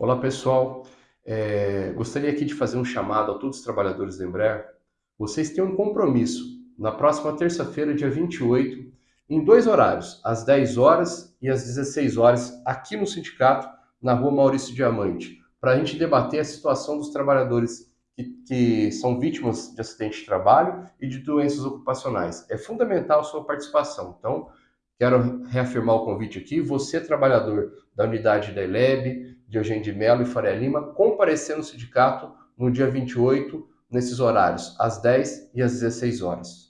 Olá pessoal, é, gostaria aqui de fazer um chamado a todos os trabalhadores da Embraer. Vocês têm um compromisso na próxima terça-feira, dia 28, em dois horários, às 10 horas e às 16 horas, aqui no sindicato, na rua Maurício Diamante, para a gente debater a situação dos trabalhadores que, são vítimas de acidente de trabalho e de doenças ocupacionais. É fundamental a sua participação. Então, Quero reafirmar o convite aqui. Você, trabalhador da unidade da ELEB, de Eugênio de Mello e Faria Lima, comparecer no sindicato no dia 28, nesses horários, às 10 e às 16 horas.